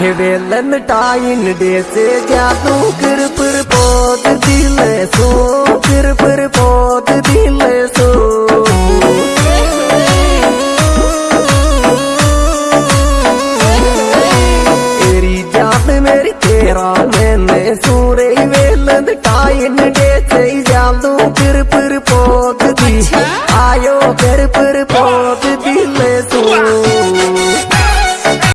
Valentine day से जादू किर पर पोत दिल सो किर पर पोत दिल सो तेरी जान मेरी तेरा मैंने सूरे वेलेंटाइन डे से जादू किर पर पोत दिल आयो किर पर पोत दिल सो